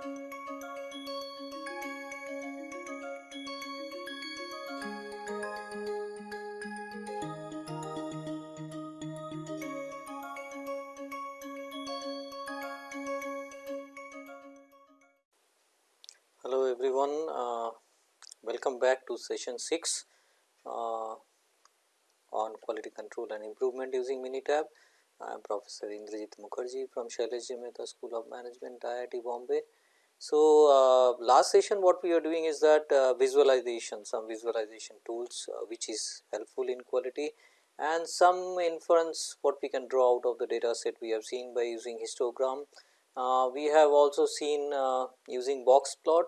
Hello everyone, uh, welcome back to session 6 uh, on quality control and improvement using Minitab. I am Professor Indrajit Mukherjee from Shailesh Mehta School of Management IIT Bombay. So, uh, last session what we are doing is that uh, visualization, some visualization tools uh, which is helpful in quality and some inference what we can draw out of the data set we have seen by using histogram uh, we have also seen uh, using box plot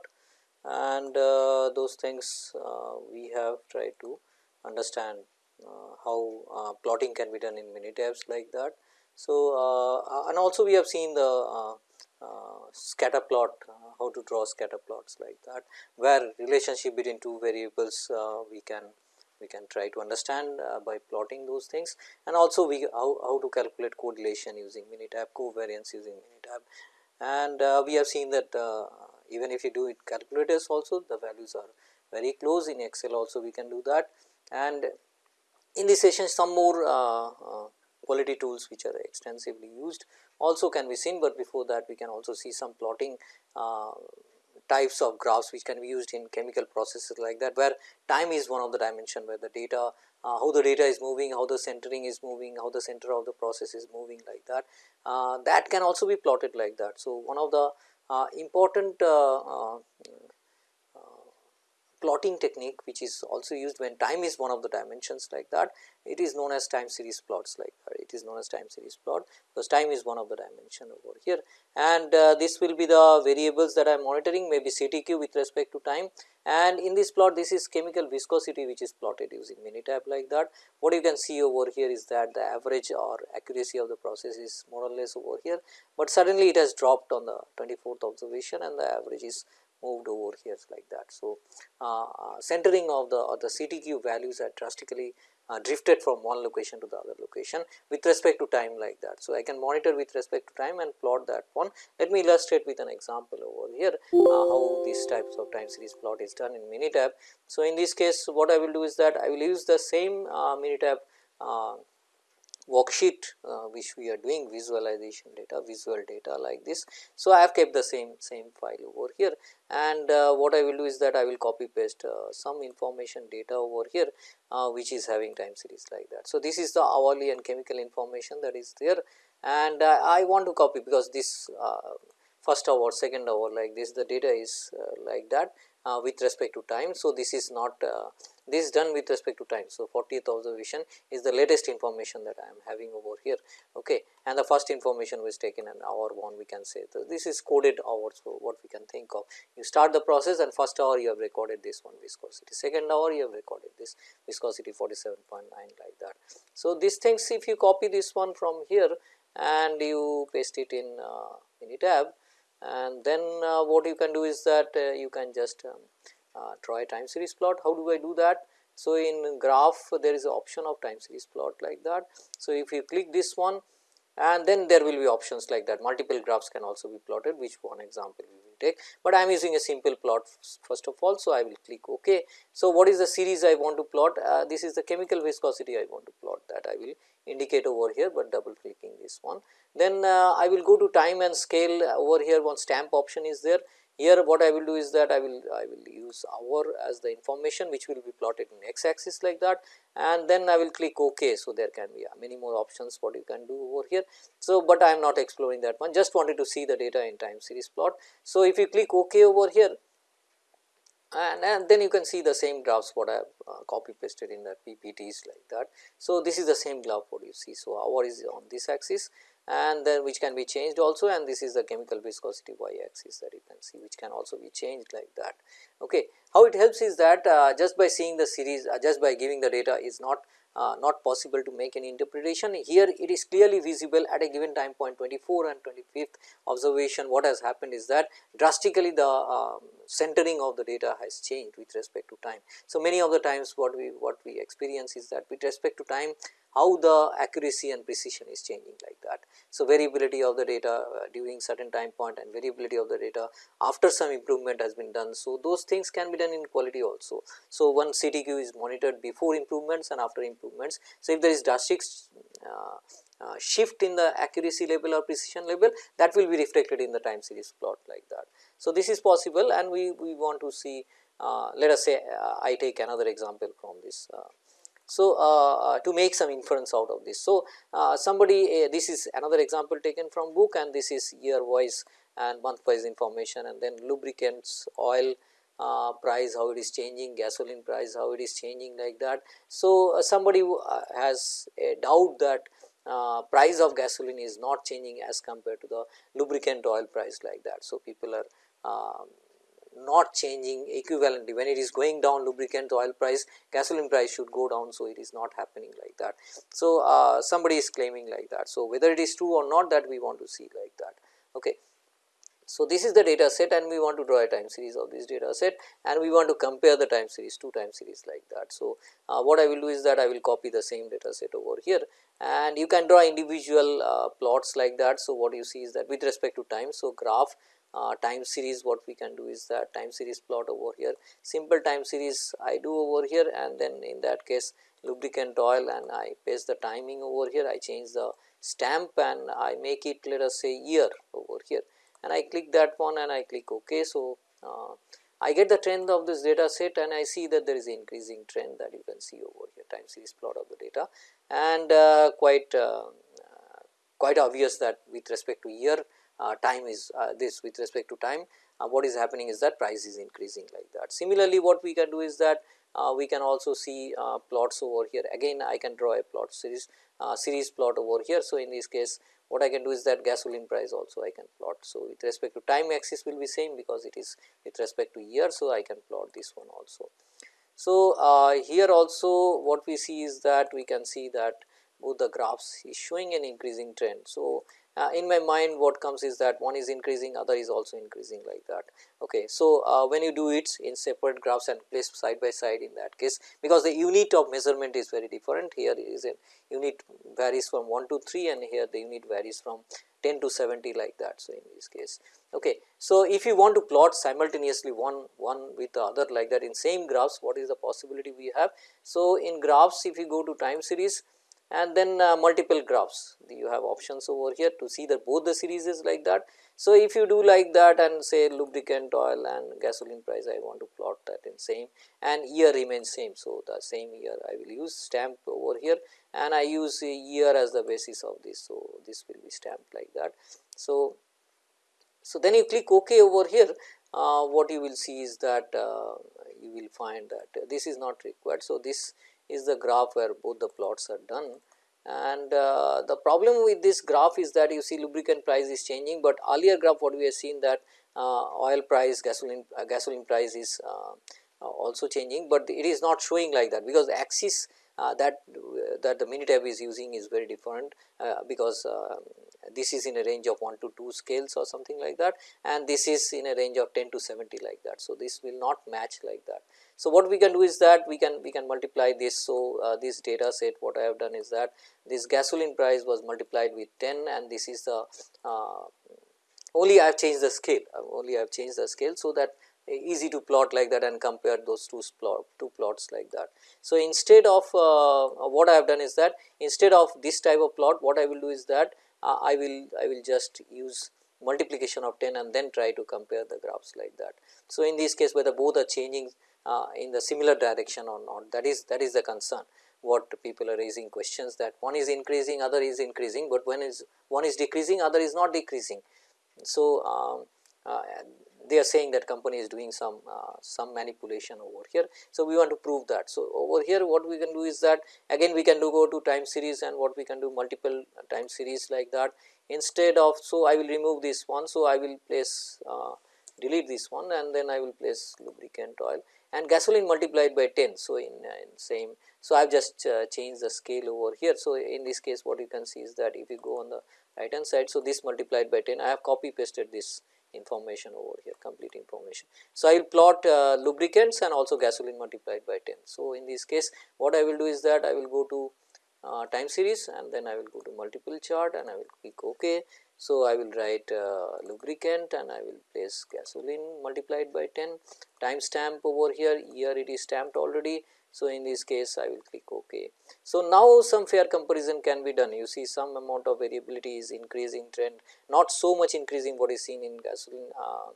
and uh, those things we have tried to understand how plotting can be done in Minitabs like that. So, and also we have seen the scatter plot how to draw scatter plots like that where relationship between two variables we can we can try to understand uh, by plotting those things. And also we how, how to calculate correlation using Minitab, covariance using Minitab. And uh, we have seen that uh, even if you do it calculators also the values are very close. In Excel also we can do that. And in this session some more uh, uh, quality tools which are extensively used also can be seen, but before that we can also see some plotting uh, types of graphs which can be used in chemical processes like that where time is one of the dimension where the data uh, how the data is moving, how the centering is moving, how the center of the process is moving like that. Uh, that can also be plotted like that. So, one of the uh, important uh, uh, plotting technique which is also used when time is one of the dimensions like that it is known as time series plots like that. It is known as time series plot because time is one of the dimension over here. And uh, this will be the variables that I am monitoring maybe CTQ with respect to time. And in this plot this is chemical viscosity which is plotted using Minitab like that. What you can see over here is that the average or accuracy of the process is more or less over here, but suddenly it has dropped on the 24th observation and the average is moved over here like that. So, uh, uh centering of the the CTQ values are drastically uh, drifted from one location to the other location with respect to time like that. So, I can monitor with respect to time and plot that one. Let me illustrate with an example over here uh, how these types of time series plot is done in Minitab. So, in this case what I will do is that I will use the same uh, Minitab uh, worksheet uh, which we are doing visualization data visual data like this. So, I have kept the same same file over here and uh, what I will do is that I will copy paste uh, some information data over here uh, which is having time series like that. So, this is the hourly and chemical information that is there and uh, I want to copy because this uh, first hour second hour like this the data is like that with respect to time. So, this is not this is done with respect to time. So, 40th observation is the latest information that I am having over here okay. and the first information was taken an hour 1 we can say. So, this is coded hours. So, what we can think of you start the process and first hour you have recorded this one viscosity, second hour you have recorded this viscosity 47.9 like that. So, these things if you copy this one from here and you paste it in uh, Minitab and then uh, what you can do is that uh, you can just um, uh, a time series plot. How do I do that? So, in graph there is an option of time series plot like that. So, if you click this one and then there will be options like that multiple graphs can also be plotted which one example we will take, but I am using a simple plot first of all. So, I will click ok. So, what is the series I want to plot uh, this is the chemical viscosity I want to plot that I will indicate over here, but double clicking this one. Then uh, I will go to time and scale over here one stamp option is there here what I will do is that I will I will use hour as the information which will be plotted in x axis like that and then I will click ok. So, there can be uh, many more options what you can do over here. So, but I am not exploring that one just wanted to see the data in time series plot. So, if you click ok over here and, and then you can see the same graphs what I have uh, copy pasted in the PPTs like that. So, this is the same graph what you see. So, hour is on this axis and then which can be changed also and this is the chemical viscosity y axis that you can see which can also be changed like that. Okay. How it helps is that uh, just by seeing the series uh, just by giving the data is not uh, not possible to make any interpretation. Here it is clearly visible at a given time point 24 and 25th observation what has happened is that drastically the um, centering of the data has changed with respect to time. So, many of the times what we what we experience is that with respect to time how the accuracy and precision is changing like that. So, variability of the data uh, during certain time point and variability of the data after some improvement has been done. So, those things can be done in quality also. So, one CTQ is monitored before improvements and after improvements. So, if there is drastic uh, uh, shift in the accuracy level or precision level that will be reflected in the time series plot like that. So, this is possible and we, we want to see uh, let us say uh, I take another example from this. Uh. so, uh, to make some inference out of this. So, somebody this is another example taken from book and this is year wise and month wise information and then lubricants, oil, uh, price how it is changing, gasoline price how it is changing like that. So, uh, somebody uh, has a doubt that price of gasoline is not changing as compared to the lubricant oil price like that. So, people are um, not changing equivalently when it is going down lubricant oil price gasoline price should go down. So, it is not happening like that. So, uh, somebody is claiming like that. So, whether it is true or not that we want to see like that. Okay. So, this is the data set and we want to draw a time series of this data set and we want to compare the time series two time series like that. So, uh, what I will do is that I will copy the same data set over here and you can draw individual uh, plots like that. So, what you see is that with respect to time. So, graph uh, time series what we can do is that time series plot over here. Simple time series I do over here and then in that case lubricant oil and I paste the timing over here. I change the stamp and I make it let us say year over here. And I click that one and I click ok. So, uh, I get the trend of this data set and I see that there is increasing trend that you can see over here time series plot of the data. And uh, quite uh, quite obvious that with respect to year uh, time is uh, this with respect to time uh, what is happening is that price is increasing like that. Similarly, what we can do is that uh, we can also see uh, plots over here again I can draw a plot series uh, series plot over here. So, in this case what I can do is that gasoline price also I can plot. So, with respect to time axis will be same because it is with respect to year. So, I can plot this one also. So, here also what we see is that we can see that both the graphs is showing an increasing trend. So, uh, in my mind what comes is that one is increasing other is also increasing like that. Okay. So, uh, when you do it in separate graphs and place side by side in that case because the unit of measurement is very different here is a unit varies from 1 to 3 and here the unit varies from 10 to 70 like that. So, in this case okay. So, if you want to plot simultaneously one one with the other like that in same graphs what is the possibility we have. So, in graphs if you go to time series and then uh, multiple graphs you have options over here to see that both the series is like that. So, if you do like that and say lubricant oil and gasoline price I want to plot that in same and year remains same. So, the same year I will use stamp over here and I use year as the basis of this. So, this will be stamped like that. So, so then you click ok over here uh, what you will see is that uh, you will find that this is not required. So, this is the graph where both the plots are done and uh, the problem with this graph is that you see lubricant price is changing, but earlier graph what we have seen that uh, oil price gasoline uh, gasoline price is uh, uh, also changing, but it is not showing like that because axis uh, that that the Minitab is using is very different because this is in a range of 1 to 2 scales or something like that and this is in a range of 10 to 70 like that. So, this will not match like that. So, what we can do is that we can we can multiply this. So, uh, this data set what I have done is that this gasoline price was multiplied with 10 and this is the uh, only I have changed the scale uh, only I have changed the scale. So, that easy to plot like that and compare those two plot two plots like that. So, instead of uh, what I have done is that instead of this type of plot what I will do is that uh, I will I will just use multiplication of 10 and then try to compare the graphs like that. So, in this case whether both are changing uh, in the similar direction or not that is that is the concern what people are raising questions that one is increasing other is increasing, but when is one is decreasing other is not decreasing. So, um, uh, they are saying that company is doing some uh, some manipulation over here. So, we want to prove that. So, over here what we can do is that again we can do go to time series and what we can do multiple time series like that instead of. So, I will remove this one. So, I will place uh, delete this one and then I will place lubricant oil and gasoline multiplied by 10. So, in, uh, in same. So, I have just uh, changed the scale over here. So, in this case what you can see is that if you go on the right hand side. So, this multiplied by 10 I have copy pasted this information over here complete information. So, I will plot uh, lubricants and also gasoline multiplied by 10. So, in this case what I will do is that I will go to uh, time series and then I will go to multiple chart and I will click ok. So, I will write uh, lubricant and I will place gasoline multiplied by 10 time stamp over here here it is stamped already. So, in this case I will click ok. So, now some fair comparison can be done you see some amount of variability is increasing trend not so much increasing what is seen in gasoline uh,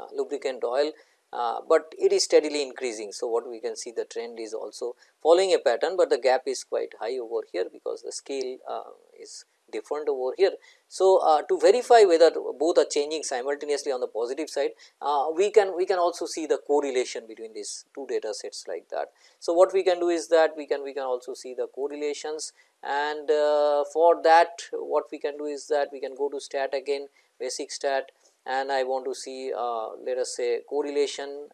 uh, lubricant oil uh, but it is steadily increasing. So, what we can see the trend is also following a pattern, but the gap is quite high over here because the scale uh, is different over here. So, uh, to verify whether both are changing simultaneously on the positive side, uh, we can we can also see the correlation between these two data sets like that. So, what we can do is that we can we can also see the correlations and uh, for that what we can do is that we can go to stat again basic stat and I want to see uh, let us say correlation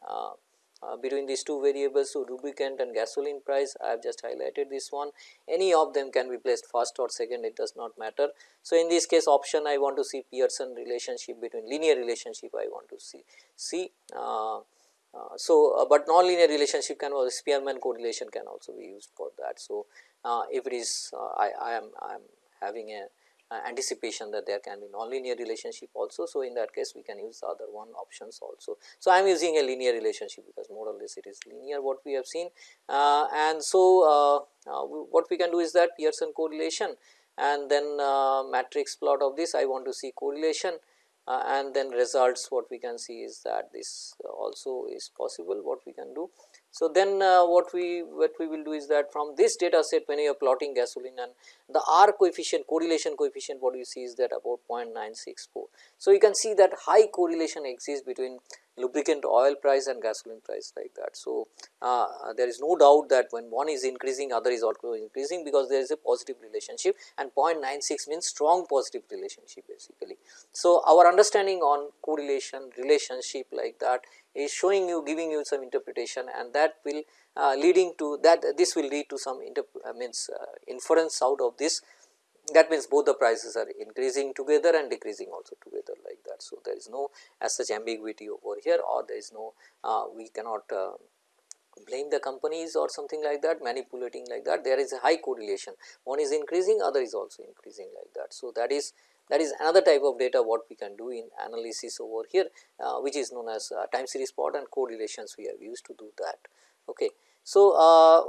uh, uh, between these two variables. So, lubricant and gasoline price I have just highlighted this one any of them can be placed first or second it does not matter. So, in this case option I want to see Pearson relationship between linear relationship I want to see see. Uh, uh, so, uh, but non-linear relationship can also Spearman correlation can also be used for that. So, if it is I, I am I am having a uh, anticipation that there can be nonlinear relationship also. So, in that case we can use the other one options also. So, I am using a linear relationship because more or less it is linear what we have seen uh, and so uh, uh what we can do is that Pearson correlation and then uh, matrix plot of this I want to see correlation uh, and then results what we can see is that this also is possible what we can do. So, then uh, what we what we will do is that from this data set when you are plotting gasoline and the R coefficient correlation coefficient what you see is that about 0.964. So, you can see that high correlation exists between lubricant oil price and gasoline price like that. So, uh, there is no doubt that when one is increasing other is also increasing because there is a positive relationship and 0.96 means strong positive relationship basically. So, our understanding on correlation relationship like that is showing you giving you some interpretation and that will uh, leading to that this will lead to some uh, means uh, inference out of this that means both the prices are increasing together and decreasing also together like that. So, there is no as such ambiguity over here or there is no uh, we cannot uh, blame the companies or something like that manipulating like that there is a high correlation one is increasing other is also increasing like that. So, that is that is another type of data what we can do in analysis over here uh, which is known as uh, time series plot and correlations we have used to do that. Okay. So, uh,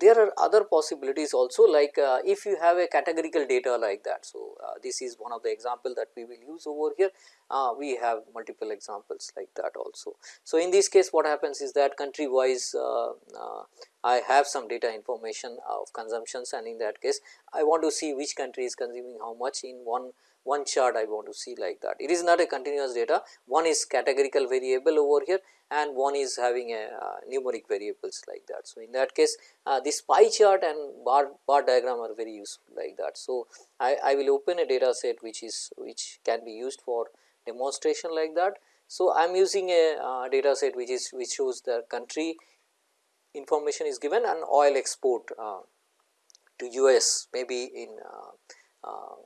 there are other possibilities also like uh, if you have a categorical data like that. So, uh, this is one of the example that we will use over here uh, we have multiple examples like that also. So, in this case what happens is that country wise uh, uh, I have some data information of consumptions and in that case I want to see which country is consuming how much in one one chart I want to see like that. It is not a continuous data, one is categorical variable over here and one is having a uh, numeric variables like that. So, in that case uh, this pie chart and bar, bar diagram are very useful like that. So, I, I will open a data set which is which can be used for demonstration like that. So, I am using a uh, data set which is which shows the country information is given and oil export uh, to US maybe in uh, uh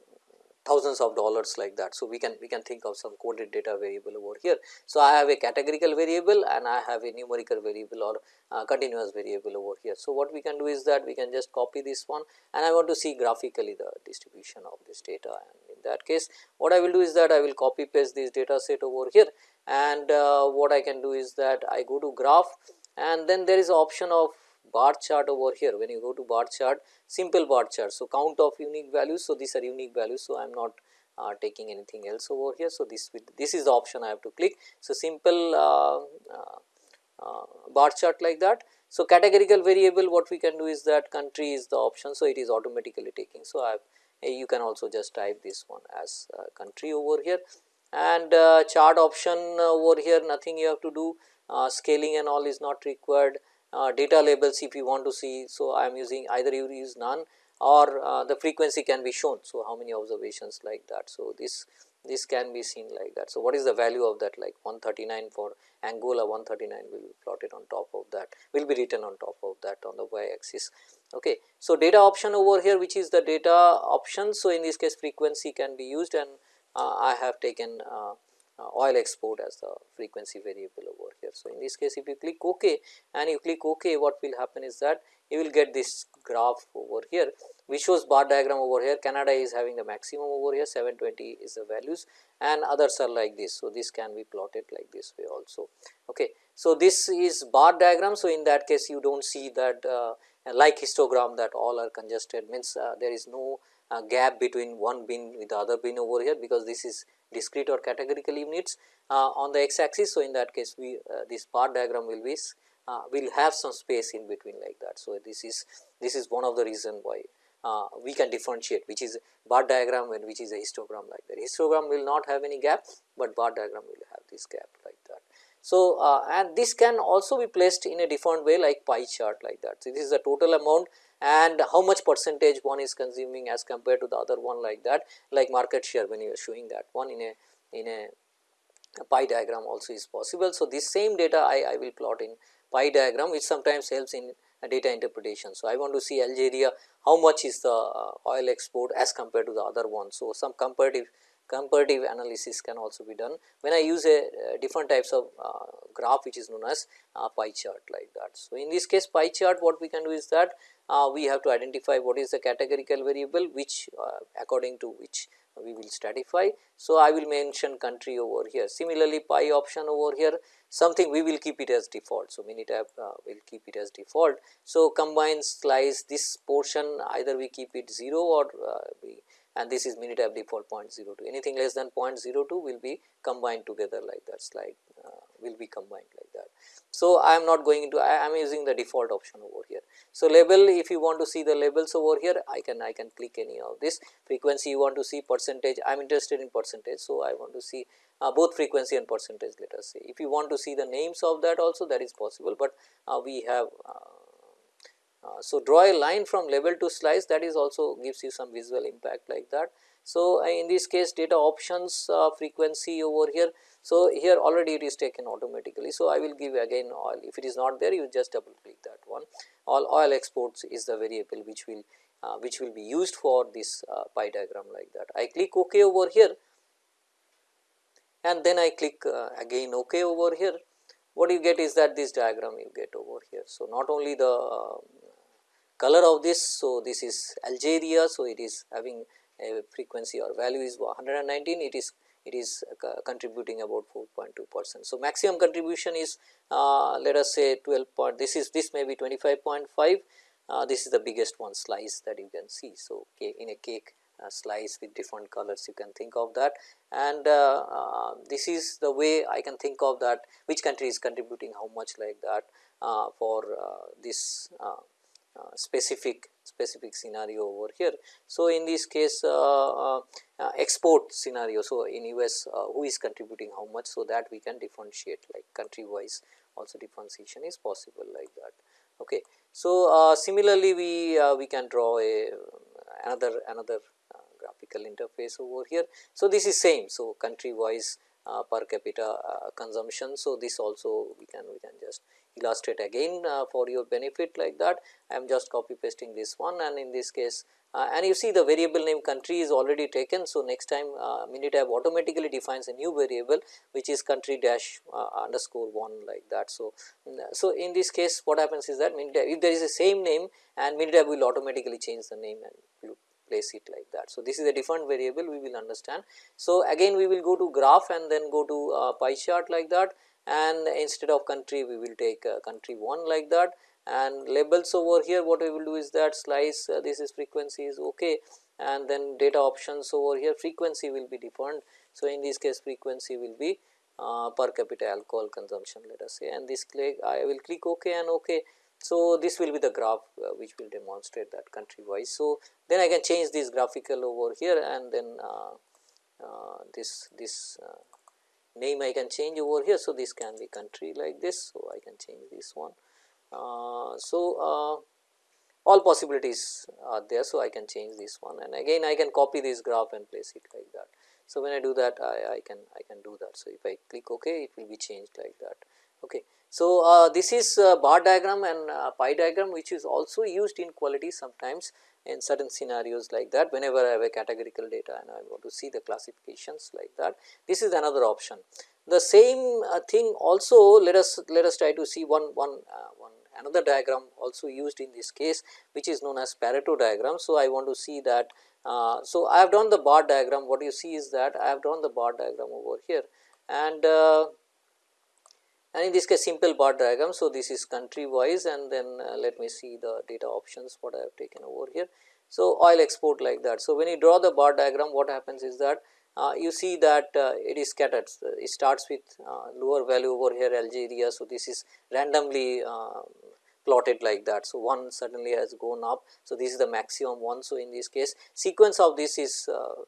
thousands of dollars like that. So, we can we can think of some coded data variable over here. So, I have a categorical variable and I have a numerical variable or uh, continuous variable over here. So, what we can do is that we can just copy this one and I want to see graphically the distribution of this data and in that case what I will do is that I will copy paste this data set over here and uh, what I can do is that I go to graph and then there is option of bar chart over here when you go to bar chart simple bar chart. So, count of unique values. So, these are unique values. So, I am not uh, taking anything else over here. So, this this is the option I have to click. So, simple uh, uh, uh, bar chart like that. So, categorical variable what we can do is that country is the option. So, it is automatically taking. So, I have you can also just type this one as country over here and uh, chart option over here nothing you have to do uh, scaling and all is not required uh, data labels if you want to see. So, I am using either you use none or uh, the frequency can be shown. So, how many observations like that. So, this this can be seen like that. So, what is the value of that like 139 for Angola 139 will be plotted on top of that will be written on top of that on the y axis. Okay. So, data option over here which is the data option. So, in this case frequency can be used and uh, I have taken uh, uh, oil export as the frequency variable over here. So, in this case if you click ok and you click ok what will happen is that you will get this graph over here which shows bar diagram over here Canada is having the maximum over here 720 is the values and others are like this. So, this can be plotted like this way also. Okay. So, this is bar diagram. So, in that case you do not see that uh, like histogram that all are congested means uh, there is no gap between one bin with the other bin over here because this is discrete or categorical units uh, on the x axis. So, in that case we uh, this bar diagram will be uh, will have some space in between like that. So, this is this is one of the reason why uh, we can differentiate which is bar diagram and which is a histogram like that. Histogram will not have any gap, but bar diagram will have this gap like that. So, uh, and this can also be placed in a different way like pie chart like that. So, this is the total amount and how much percentage one is consuming as compared to the other one like that like market share when you are showing that one in a in a, a pie diagram also is possible. So, this same data I, I will plot in pie diagram which sometimes helps in data interpretation. So, I want to see Algeria how much is the uh, oil export as compared to the other one. So, some comparative comparative analysis can also be done when I use a uh, different types of uh, graph which is known as uh, pie chart like that. So, in this case pie chart what we can do is that uh, we have to identify what is the categorical variable which uh, according to which we will stratify. So, I will mention country over here similarly pie option over here something we will keep it as default. So, Minitab uh, will keep it as default. So, combine slice this portion either we keep it 0 or we and this is Minitab default 0.02 anything less than 0.02 will be combined together like that slide uh, will be combined like that. So, I am not going into I am using the default option over here. So, label if you want to see the labels over here I can I can click any of this frequency you want to see percentage I am interested in percentage. So, I want to see uh, both frequency and percentage let us say if you want to see the names of that also that is possible, but uh, we have uh, so, draw a line from level to slice that is also gives you some visual impact like that. So, uh, in this case data options uh, frequency over here. So, here already it is taken automatically. So, I will give again oil if it is not there you just double click that one all oil exports is the variable which will uh, which will be used for this uh, pie diagram like that. I click ok over here and then I click uh, again ok over here what you get is that this diagram you get over here. So, not only the color of this. So, this is Algeria. So, it is having a frequency or value is 119 it is it is uh, contributing about 4.2 percent. So, maximum contribution is uh, let us say 12 point this is this may be 25.5 uh, this is the biggest one slice that you can see. So, in a cake uh, slice with different colors you can think of that and uh, uh, this is the way I can think of that which country is contributing how much like that for this specific specific scenario over here. So, in this case uh, uh, export scenario. So, in US who is contributing how much. So, that we can differentiate like country wise also differentiation is possible like that. Okay. So, similarly we we can draw a another another graphical interface over here. So, this is same. So, country wise uh, per capita uh, consumption. So, this also we can we can just illustrate again uh, for your benefit like that. I am just copy pasting this one and in this case uh, and you see the variable name country is already taken. So, next time uh, Minitab automatically defines a new variable which is country dash uh, underscore 1 like that. So, so in this case what happens is that Minitab if there is a same name and Minitab will automatically change the name and place it like that. So, this is a different variable we will understand. So, again we will go to graph and then go to uh, pie chart like that and instead of country we will take uh, country 1 like that and labels over here what we will do is that slice uh, this is frequency is ok and then data options over here frequency will be different. So, in this case frequency will be uh, per capita alcohol consumption let us say and this click I will click ok and ok. So, this will be the graph uh, which will demonstrate that country wise. So, then I can change this graphical over here and then uh, uh, this this name I can change over here. So, this can be country like this. So, I can change this one. Uh, so, uh, all possibilities are there. So, I can change this one and again I can copy this graph and place it like that. So, when I do that I, I can I can do that. So, if I click ok it will be changed like that. Okay. So, uh, this is bar diagram and pie diagram which is also used in quality sometimes in certain scenarios like that whenever I have a categorical data and I want to see the classifications like that. This is another option. The same uh, thing also let us let us try to see one one uh, one another diagram also used in this case which is known as Pareto diagram. So, I want to see that. Uh, so, I have drawn the bar diagram what you see is that I have drawn the bar diagram over here and uh, and in this case simple bar diagram. So, this is country wise and then uh, let me see the data options what I have taken over here. So, oil export like that. So, when you draw the bar diagram what happens is that uh, you see that uh, it is scattered it starts with uh, lower value over here Algeria. So, this is randomly uh, plotted like that. So, 1 suddenly has gone up. So, this is the maximum one. So, in this case sequence of this is uh,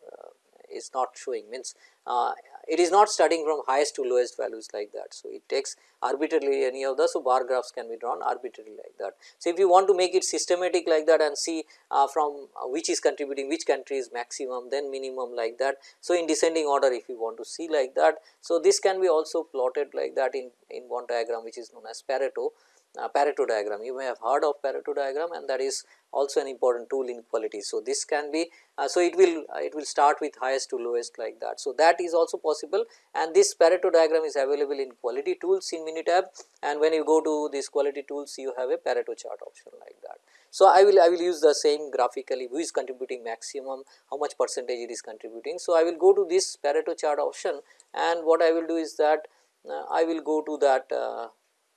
is not showing means uh, it is not studying from highest to lowest values like that. So, it takes arbitrarily any of the so bar graphs can be drawn arbitrarily like that. So, if you want to make it systematic like that and see uh, from uh, which is contributing which country is maximum then minimum like that. So, in descending order if you want to see like that. So, this can be also plotted like that in, in one diagram which is known as Pareto uh, Pareto diagram. You may have heard of Pareto diagram and that is also an important tool in quality. So, this can be uh, so it will uh, it will start with highest to lowest like that. So, that is also possible and this Pareto diagram is available in quality tools in Minitab and when you go to these quality tools you have a Pareto chart option like that. So, I will I will use the same graphically who is contributing maximum how much percentage it is contributing. So, I will go to this Pareto chart option and what I will do is that uh, I will go to that uh,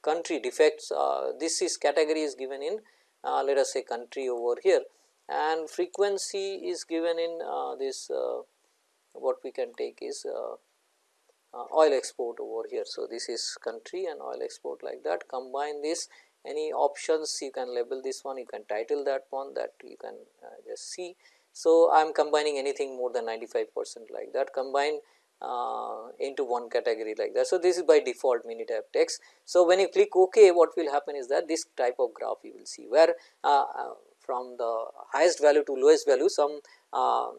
country defects uh, this is category is given in uh, let us say country over here and frequency is given in uh, this what we can take is oil export over here. So, this is country and oil export like that combine this any options you can label this one you can title that one that you can uh, just see. So, I am combining anything more than 95 percent like that combine uh, into one category like that. So, this is by default Minitab text. So, when you click OK what will happen is that this type of graph you will see where uh, uh from the highest value to lowest value some uh,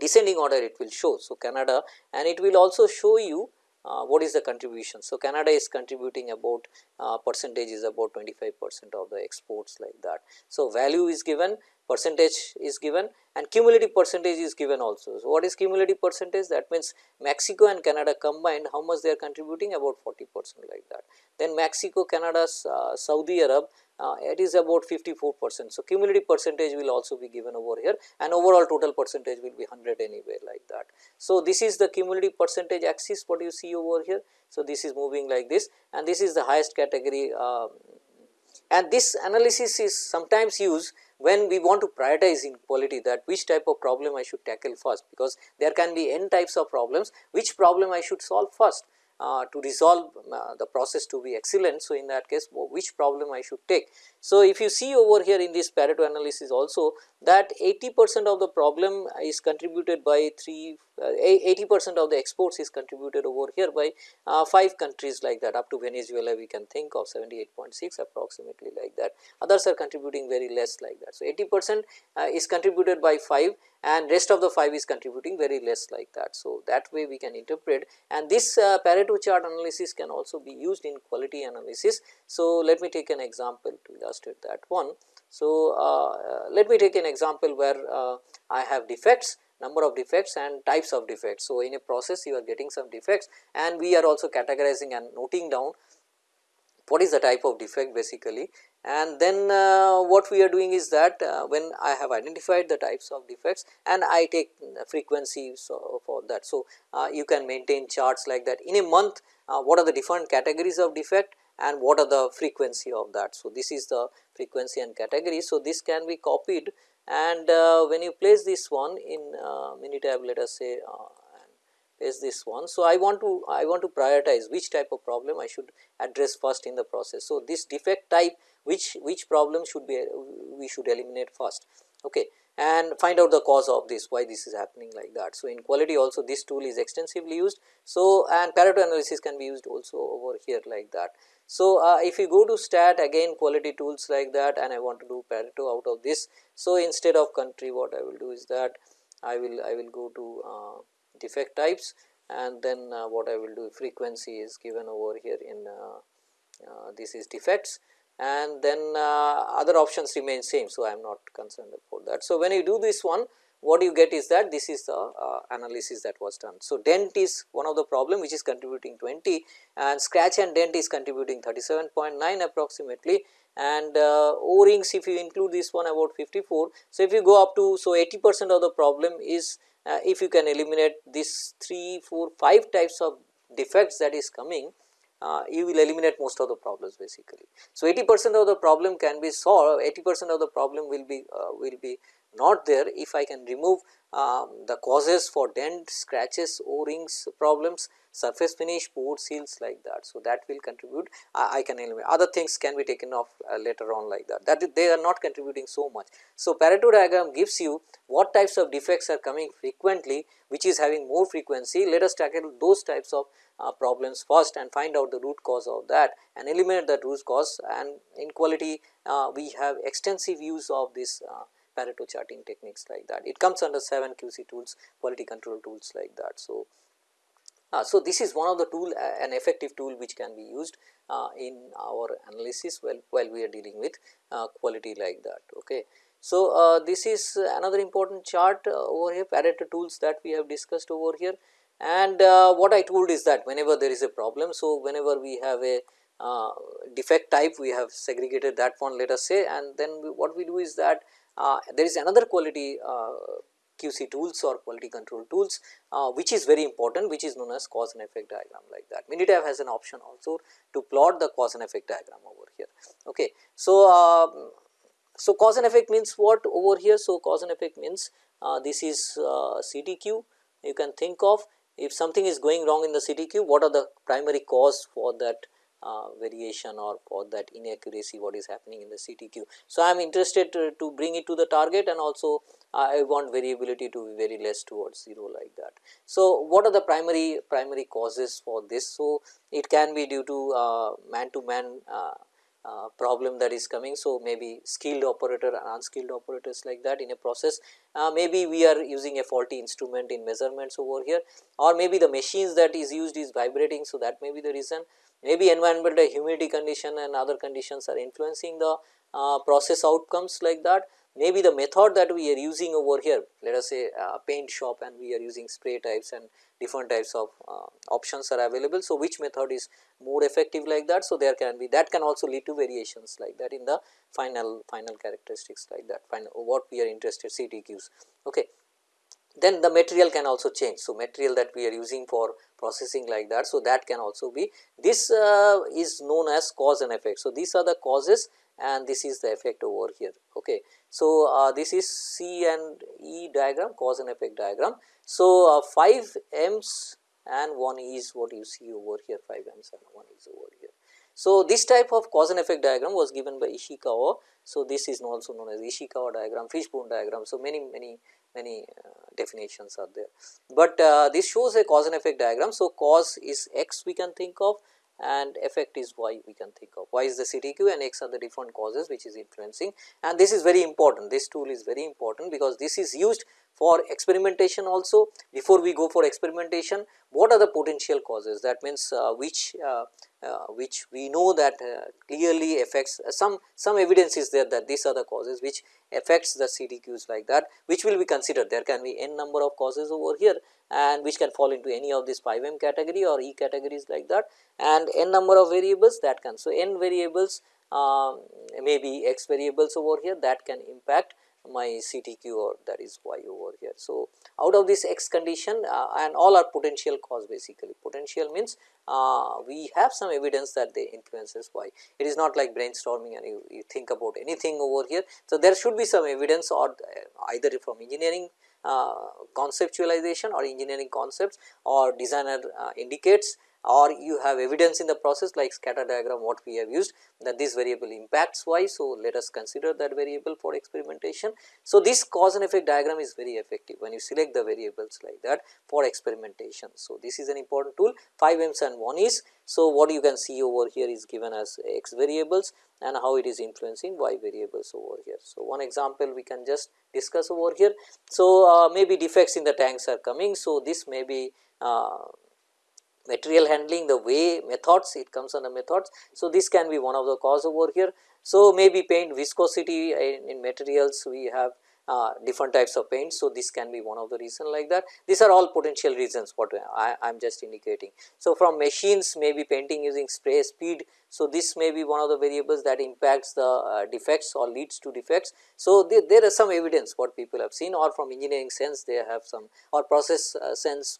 descending order it will show. So, Canada and it will also show you uh, what is the contribution. So, Canada is contributing about uh, percentage is about 25 percent of the exports like that. So, value is given percentage is given and cumulative percentage is given also. So, what is cumulative percentage that means Mexico and Canada combined how much they are contributing about 40 percent like that. Then Mexico, Canada, uh, Saudi Arab uh, it is about 54 percent. So, cumulative percentage will also be given over here and overall total percentage will be 100 anyway like that. So, this is the cumulative percentage axis what you see over here. So, this is moving like this and this is the highest category uh, and this analysis is sometimes used when we want to prioritize in quality that which type of problem I should tackle first because there can be n types of problems which problem I should solve first uh, to resolve uh, the process to be excellent. So, in that case which problem I should take. So, if you see over here in this Pareto analysis also that 80 percent of the problem is contributed by 3 uh, 80 percent of the exports is contributed over here by uh, 5 countries like that up to Venezuela we can think of 78.6 approximately like that others are contributing very less like that. So, 80 percent uh, is contributed by 5 and rest of the 5 is contributing very less like that. So, that way we can interpret and this uh, Pareto chart analysis can also be used in quality analysis. So, let me take an example to illustrate that one. So, uh, let me take an example where uh, I have defects number of defects and types of defects. So, in a process you are getting some defects and we are also categorizing and noting down what is the type of defect basically and then uh, what we are doing is that uh, when I have identified the types of defects and I take frequencies for that. So, uh, you can maintain charts like that in a month uh, what are the different categories of defect and what are the frequency of that. So, this is the frequency and category. So, this can be copied and uh, when you place this one in uh, Minitab let us say is this one. So, I want to I want to prioritize which type of problem I should address first in the process. So, this defect type which which problem should be we should eliminate first okay and find out the cause of this why this is happening like that. So, in quality also this tool is extensively used. So, and Pareto analysis can be used also over here like that. So, uh, if you go to stat again quality tools like that and I want to do Pareto out of this. So, instead of country what I will do is that I will I will go to uh, defect types and then uh, what I will do frequency is given over here in uh, uh, this is defects and then uh, other options remain same. So, I am not concerned about that. So, when you do this one what you get is that this is the uh, analysis that was done. So, dent is one of the problem which is contributing 20 and scratch and dent is contributing 37.9 approximately and uh, O rings if you include this one about 54. So, if you go up to so 80 percent of the problem is uh, if you can eliminate this 3, 4, 5 types of defects that is coming uh, you will eliminate most of the problems basically. So, 80 percent of the problem can be solved 80 percent of the problem will be uh, will be not there if I can remove um, the causes for dent, scratches, O-rings problems, surface finish, port seals like that. So, that will contribute. I, I can eliminate other things can be taken off uh, later on like that. That they are not contributing so much. So, Pareto diagram gives you what types of defects are coming frequently which is having more frequency. Let us tackle those types of uh, problems first and find out the root cause of that and eliminate that root cause. And in quality uh, we have extensive use of this uh, Pareto charting techniques like that. It comes under 7 QC tools, quality control tools like that. So, uh, so this is one of the tool uh, an effective tool which can be used uh, in our analysis while, while we are dealing with uh, quality like that. Okay. So, uh, this is another important chart uh, over here Pareto tools that we have discussed over here and what I told is that whenever there is a problem. So, whenever we have a defect type we have segregated that one let us say and then we, what we do is that there is another quality uh, QC tools or quality control tools uh, which is very important which is known as cause and effect diagram like that. Minitab has an option also to plot the cause and effect diagram over here. Okay. So, um, so cause and effect means what over here? So, cause and effect means uh, this is uh, CTQ you can think of if something is going wrong in the CTQ what are the primary cause for that uh, variation or for that inaccuracy what is happening in the CTQ. So, I am interested to, to, bring it to the target and also I want variability to be very less towards 0 like that. So, what are the primary primary causes for this? So, it can be due to uh, man to man uh, uh, problem that is coming. So, maybe skilled operator and unskilled operators like that in a process. Uh, maybe we are using a faulty instrument in measurements over here or maybe the machines that is used is vibrating. So, that may be the reason maybe environmental humidity condition and other conditions are influencing the uh, process outcomes like that. Maybe the method that we are using over here let us say uh, paint shop and we are using spray types and different types of uh, options are available. So, which method is more effective like that. So, there can be that can also lead to variations like that in the final final characteristics like that final what we are interested CTQs. Okay then the material can also change. So, material that we are using for processing like that. So, that can also be this uh, is known as cause and effect. So, these are the causes and this is the effect over here. Okay. So, uh, this is C and E diagram cause and effect diagram. So, uh, 5 M's and 1 E is what you see over here 5 M's and 1 is over here. So, this type of cause and effect diagram was given by Ishikawa. So, this is also known as Ishikawa diagram, fishbone diagram. So, many many many uh, definitions are there, but uh, this shows a cause and effect diagram. So, cause is x we can think of and effect is y we can think of. Y is the CTQ and x are the different causes which is influencing. And this is very important. This tool is very important because this is used for experimentation also before we go for experimentation what are the potential causes that means uh, which uh, uh, which we know that uh, clearly affects uh, some some evidence is there that these are the causes which affects the CTQs like that which will be considered there can be n number of causes over here and which can fall into any of these 5 m category or e categories like that and n number of variables that can. So, n variables um, maybe x variables over here that can impact my CTQ or that is y over here. So, out of this x condition uh, and all are potential cause basically potential means uh, we have some evidence that they influences y. It is not like brainstorming and you, you think about anything over here. So, there should be some evidence or uh, either from engineering uh, conceptualization or engineering concepts or designer uh, indicates or you have evidence in the process like scatter diagram what we have used that this variable impacts y. So, let us consider that variable for experimentation. So, this cause and effect diagram is very effective when you select the variables like that for experimentation. So, this is an important tool 5 m's and 1 is. So, what you can see over here is given as x variables and how it is influencing y variables over here. So, one example we can just discuss over here. So, uh, maybe defects in the tanks are coming. So, this may be uh, material handling the way methods it comes under methods. So, this can be one of the cause over here. So, maybe paint viscosity in, in materials we have uh, different types of paint. So, this can be one of the reason like that. These are all potential reasons what I am just indicating. So, from machines maybe painting using spray speed. So, this may be one of the variables that impacts the uh, defects or leads to defects. So, there, are some evidence what people have seen or from engineering sense they have some or process uh, sense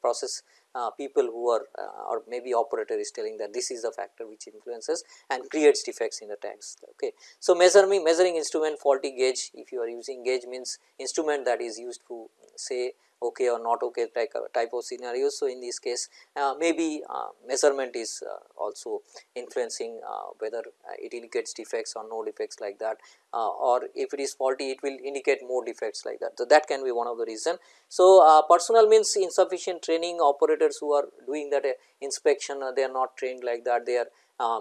process people who are uh, or maybe operator is telling that this is the factor which influences and creates defects in the tanks. Okay. So, measuring measuring instrument faulty gauge if you are using gauge means instrument that is used to say okay or not okay type, of scenarios. So, in this case uh, maybe uh, measurement is uh, also influencing whether it indicates defects or no defects like that or if it is faulty it will indicate more defects like that. So, that can be one of the reason. So, personal means insufficient training operators who are doing that inspection they are not trained like that they are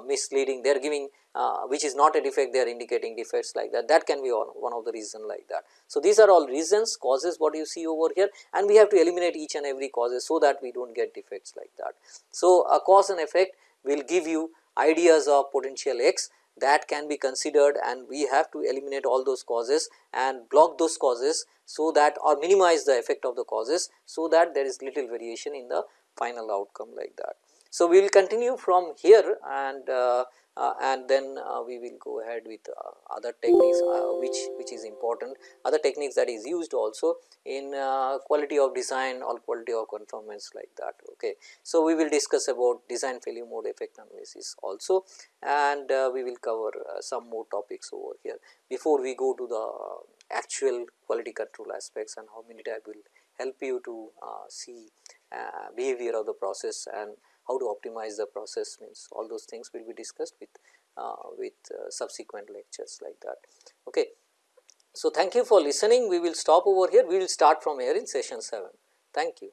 misleading they are giving uh, which is not a defect they are indicating defects like that that can be one, one of the reason like that. So, these are all reasons causes what you see over here and we have to eliminate each and every causes so that we do not get defects like that. So, a cause and effect will give you ideas of potential x that can be considered and we have to eliminate all those causes and block those causes so that or minimize the effect of the causes so that there is little variation in the final outcome like that. So, we will continue from here and uh, uh, and then uh, we will go ahead with uh, other techniques uh, which which is important other techniques that is used also in uh, quality of design or quality of conformance like that. Okay. So, we will discuss about design failure mode effect analysis also and we will cover some more topics over here before we go to the actual quality control aspects and how Minitab will help you to see behavior of the process and how to optimize the process means all those things will be discussed with uh, with uh, subsequent lectures like that. Okay. So, thank you for listening we will stop over here we will start from here in session 7 thank you.